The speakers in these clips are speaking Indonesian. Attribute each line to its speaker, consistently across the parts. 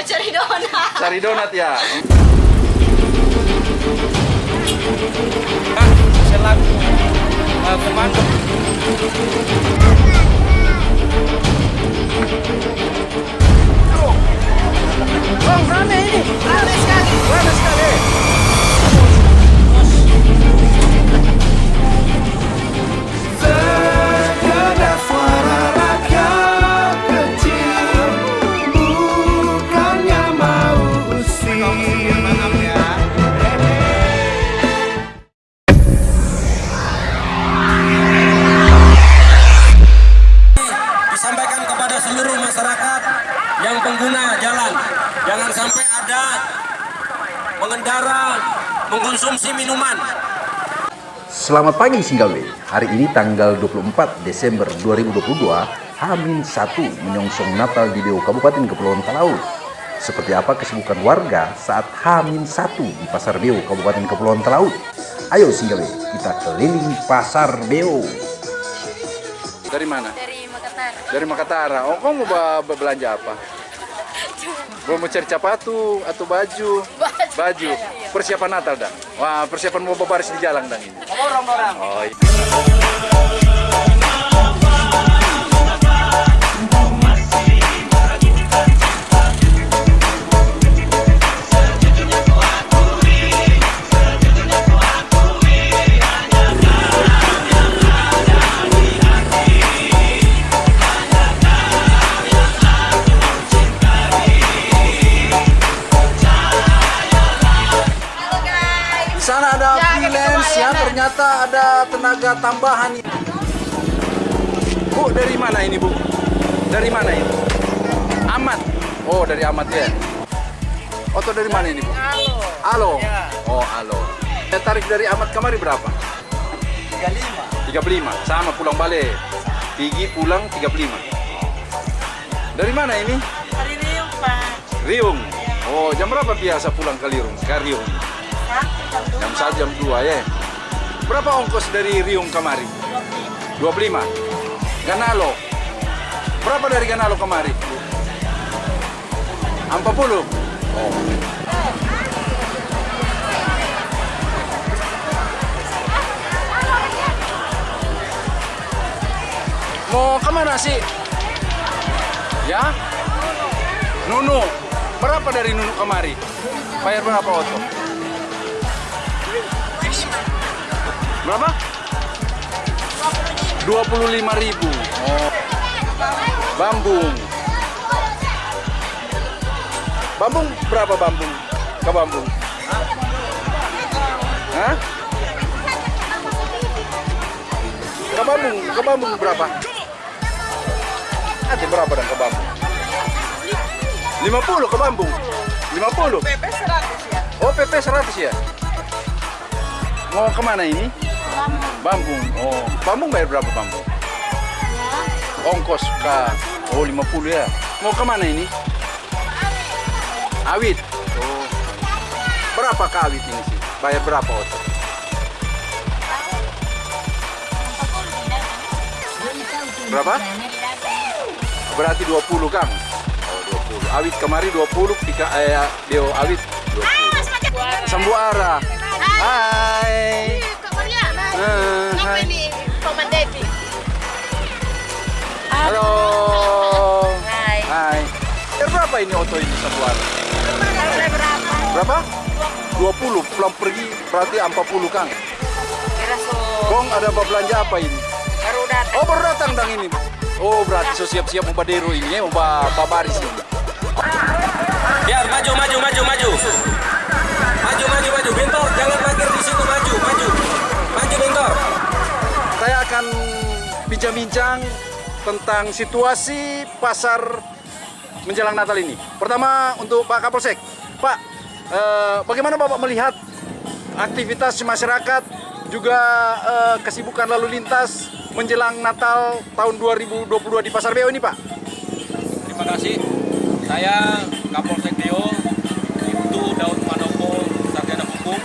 Speaker 1: Mau cari donat.
Speaker 2: Cari donat ya.
Speaker 3: Selaku uh, komando
Speaker 2: Bang, rame ini. Rame sekali. Rame sekali.
Speaker 3: Minuman
Speaker 4: Selamat pagi Singgawe. Hari ini tanggal 24 Desember 2022, Hamin 1 menyongsong Natal di Beu Kabupaten Kepulauan Talaut. Seperti apa kesibukan warga saat Hamin 1 di Pasar Beu Kabupaten Kepulauan Talaut? Ayo Singgawe, kita keliling Pasar Beu.
Speaker 2: Dari mana?
Speaker 1: Dari Makassar.
Speaker 2: Dari Makatara. Oh, kamu mau belanja apa? Mau cari sepatu atau baju?
Speaker 1: Baju.
Speaker 2: Baju. Persiapan Natal dah. Wah, persiapan mau babaris di jalan dah ini.
Speaker 3: orang-orang
Speaker 2: Oh, iya. Tenaga tambahan. Bu, dari mana ini, Bu? Dari mana ini? Amat. Oh, dari Amat ya. Oto dari mana ini, Bu?
Speaker 3: halo
Speaker 2: Halo.
Speaker 3: Ya.
Speaker 2: Oh, halo. Ya, tarik dari Amat kemari berapa?
Speaker 3: 35
Speaker 2: 35. Sama pulang balik. Pigi pulang 35. Dari mana ini?
Speaker 3: hari Riung Pak
Speaker 2: Riung. Oh, jam berapa biasa pulang ke Riung? Ke Riung. Jam 1, jam 2 ya. Berapa ongkos dari Riung kemari? 25. Ganalo. Berapa dari Ganalo kemari? 40. Oh. Mau ke mana sih? Ya? Nunu. Berapa dari Nunu kemari? Bayar berapa oto? Berapa? 25 ribu. Oh. Bambung. Bambung berapa bambung? Ke bambung? Hah? Ke bambung, ke bambung berapa? Ada berapa dan ke bambung? 50 ke bambung. 50.
Speaker 3: PP 100 ya
Speaker 2: Oh, PP 100 ya? Mau ke mana ini? Bambung. Oh, Bambung bayar berapa Bambung? Ongkos ke Oh, 50 ya. Mau ke mana ini? Awit. Oh. Berapa ke awit ini sih? Bayar berapa Oto? Berapa? Berarti 20 Kang. Oh, 20. Awit kemari 20, pika eh Deo awit 20. Sambuara. Hai.
Speaker 1: Kak
Speaker 2: Eh? Halo.
Speaker 1: Hai.
Speaker 2: Hai. Berapa ini oto ini Sambuara?
Speaker 1: berapa?
Speaker 2: Berapa? 20. Pulang pergi berarti 40 Kang. Kong ada apa belanja apa ini?
Speaker 1: Baru datang.
Speaker 2: Oh baru datang dang ini. Oh berarti so siap-siap mau badero ini ya, mau ba- babaris ini.
Speaker 3: biar maju maju maju maju maju maju maju bentor jangan parkir
Speaker 2: Saya akan bincang-bincang tentang situasi pasar menjelang Natal ini. Pertama untuk Pak Kapolsek. Pak, eh, bagaimana Bapak melihat aktivitas masyarakat juga eh, kesibukan lalu lintas menjelang Natal tahun 2022 di Pasar Beo ini, Pak?
Speaker 3: terima kasih saya Kapolsek Deo Ibtu Daud Manopo Sarjana Hukum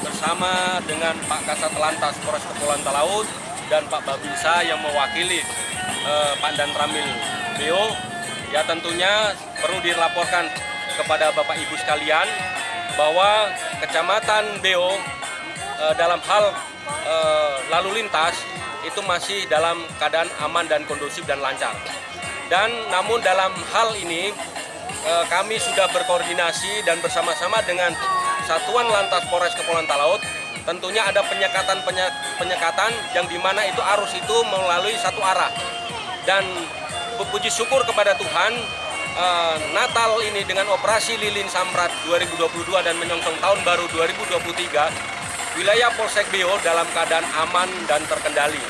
Speaker 3: bersama dengan Pak Kasat Lantas Polres Kepulauan Talaut dan Pak Babinsa yang mewakili eh, Pandan Ramil Deo ya tentunya perlu dilaporkan kepada Bapak Ibu sekalian bahwa Kecamatan Beo eh, dalam hal eh, lalu lintas itu masih dalam keadaan aman dan kondusif dan lancar. Dan namun dalam hal ini eh, kami sudah berkoordinasi dan bersama-sama dengan Satuan Lantas Polres Kepulauan Talaut tentunya ada penyekatan penyekatan yang di mana itu arus itu melalui satu arah. Dan puji syukur kepada Tuhan eh, Natal ini dengan operasi Lilin Samrat 2022 dan menyongsong tahun baru 2023 wilayah Polsek Beo dalam keadaan aman dan terkendali.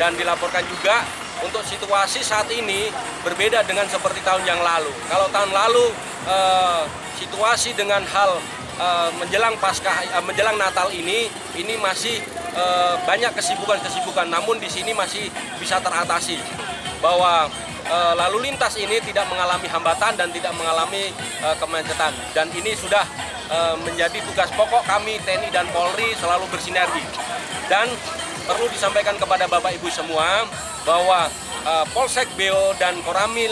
Speaker 3: Dan dilaporkan juga untuk situasi saat ini berbeda dengan seperti tahun yang lalu. Kalau tahun lalu eh, situasi dengan hal uh, menjelang Paskah uh, menjelang Natal ini ini masih uh, banyak kesibukan-kesibukan. Namun di sini masih bisa teratasi bahwa lalu lintas ini tidak mengalami hambatan dan tidak mengalami uh, kemacetan. Dan ini sudah menjadi tugas pokok kami TNI dan Polri selalu bersinergi. Dan perlu disampaikan kepada Bapak Ibu semua bahwa Polsek Beo dan Koramil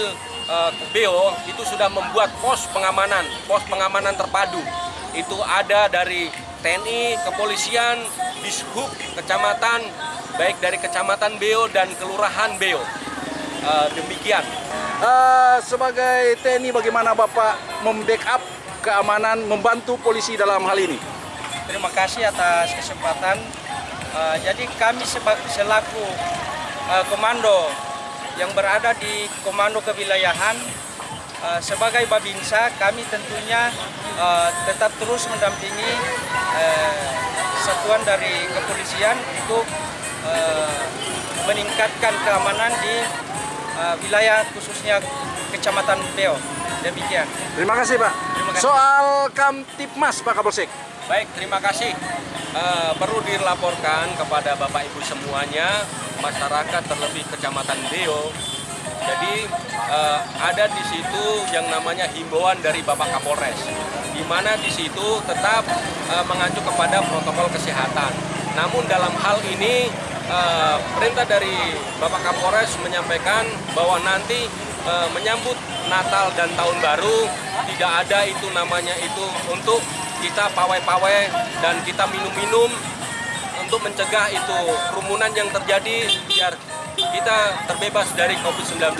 Speaker 3: Beo itu sudah membuat pos pengamanan, pos pengamanan terpadu itu ada dari TNI, kepolisian, dishub, kecamatan, baik dari kecamatan Beo dan kelurahan Beo. Uh, demikian.
Speaker 2: Uh, sebagai TNI bagaimana Bapak membackup keamanan, membantu polisi dalam hal ini?
Speaker 5: Terima kasih atas kesempatan. Uh, jadi kami selaku uh, komando yang berada di komando kewilayahan sebagai Babinsa kami tentunya uh, tetap terus mendampingi uh, satuan dari kepolisian untuk uh, meningkatkan keamanan di uh, wilayah khususnya Kecamatan Beo. Demikian.
Speaker 2: Terima kasih Pak. Terima kasih. Soal Kamtipmas Pak Kapolsek.
Speaker 3: Baik, terima kasih. Uh, perlu dilaporkan kepada Bapak Ibu semuanya, masyarakat terlebih Kecamatan Beo jadi uh, ada di situ yang namanya himbauan dari Bapak Kapolres, di mana di situ tetap uh, mengacu kepada protokol kesehatan. Namun dalam hal ini uh, perintah dari Bapak Kapolres menyampaikan bahwa nanti uh, menyambut Natal dan Tahun Baru tidak ada itu namanya itu untuk kita pawai-pawai dan kita minum-minum untuk mencegah itu kerumunan yang terjadi biar kita terbebas dari COVID-19.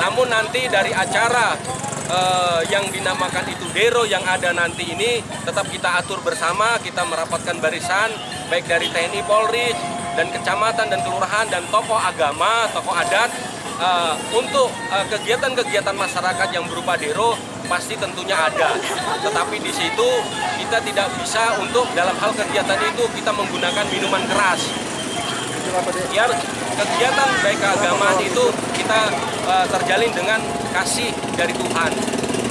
Speaker 3: Namun nanti dari acara uh, yang dinamakan itu Dero yang ada nanti ini tetap kita atur bersama, kita merapatkan barisan baik dari TNI Polri dan kecamatan dan kelurahan dan tokoh agama, tokoh adat uh, untuk eh, kegiatan-kegiatan uh, masyarakat yang berupa Dero pasti tentunya ada. Tetapi di situ kita tidak bisa untuk dalam hal kegiatan itu kita menggunakan minuman keras. Biar kegiatan baik keagamaan itu kita uh, terjalin dengan kasih dari Tuhan.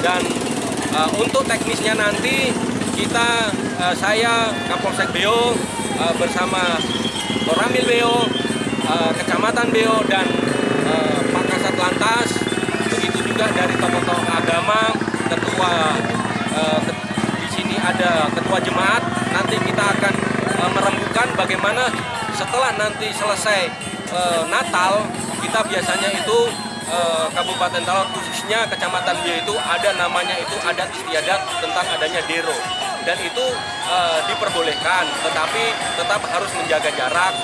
Speaker 3: Dan uh, untuk teknisnya nanti kita uh, saya Kapolsek Beo uh, bersama Koramil Beo uh, Kecamatan Beo dan uh, Pak Lantas begitu juga dari tokoh-tokoh agama ketua uh, di sini ada ketua jemaat. Nanti kita akan uh, merembukan bagaimana setelah nanti selesai e, Natal kita biasanya itu e, Kabupaten Talaut khususnya Kecamatan Bio itu ada namanya itu adat istiadat tentang adanya dero. Dan itu e, diperbolehkan tetapi tetap harus menjaga jarak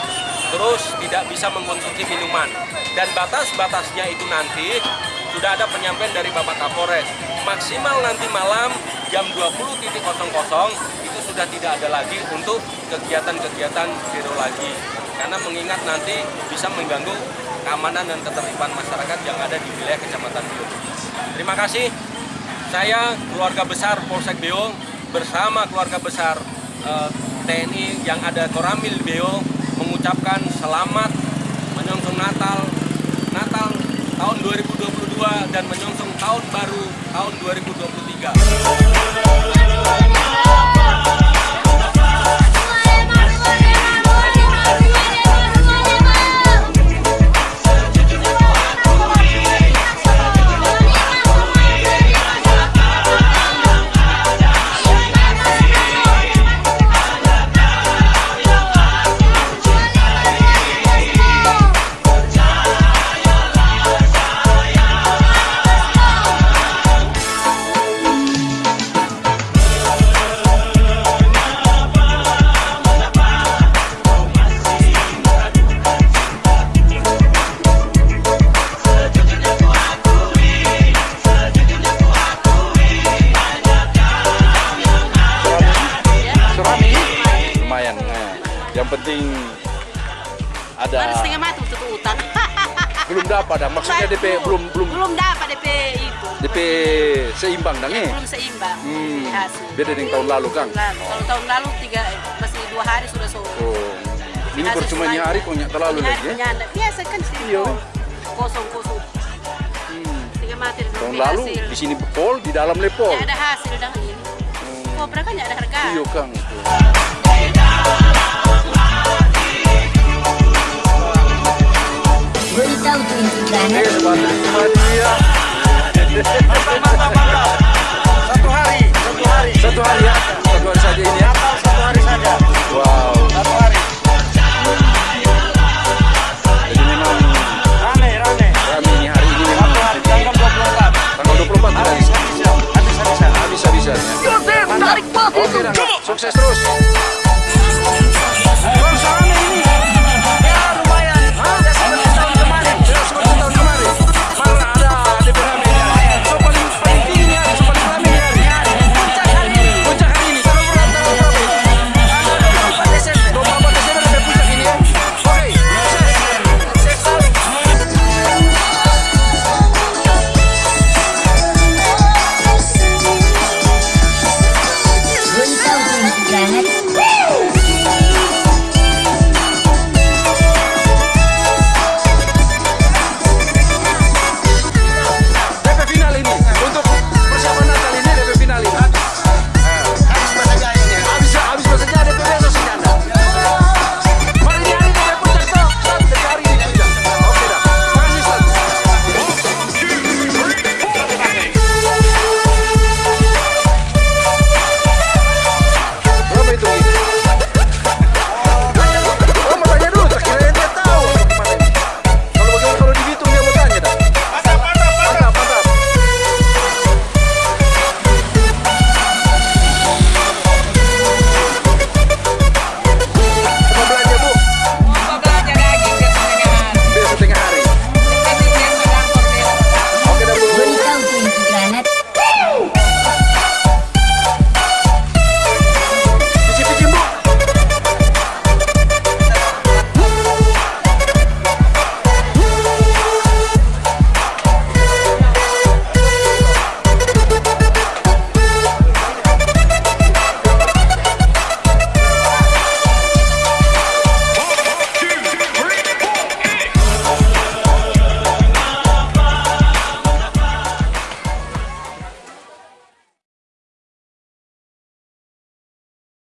Speaker 3: terus tidak bisa mengkonsumsi minuman. Dan batas-batasnya itu nanti sudah ada penyampaian dari Bapak Kapolres. Maksimal nanti malam jam 20.00 itu sudah tidak ada lagi untuk kegiatan-kegiatan dero lagi. Karena mengingat nanti bisa mengganggu keamanan dan ketertiban masyarakat yang ada di wilayah Kecamatan Bio. Terima kasih. Saya keluarga besar Polsek Bio bersama keluarga besar eh, TNI yang ada Koramil Bio mengucapkan selamat menyongsong Natal Natal tahun 2022 dan menyongsong tahun baru tahun 2023.
Speaker 2: Dapat dah. Maksudnya DP belum belum
Speaker 1: belum dapat DP itu.
Speaker 2: DP seimbang dang eh.
Speaker 1: Belum seimbang
Speaker 2: Hmm.
Speaker 1: hasil.
Speaker 2: Beda dengan tahun lalu Kang.
Speaker 1: Lalu. Kalau tahun lalu tiga masih dua hari sudah so.
Speaker 2: Oh. Ini percuma hari kok nyak terlalu lagi ya.
Speaker 1: Biasa kan sih.
Speaker 2: Iya.
Speaker 1: Kosong kosong.
Speaker 2: Hmm.
Speaker 1: Tiga
Speaker 2: Tahun lalu
Speaker 1: hasil.
Speaker 2: di sini pol, di dalam lepol.
Speaker 1: Nggak ada hasil dan ini. Kopra kan nggak ada harga.
Speaker 2: Iya Kang. itu.
Speaker 5: sukses terus.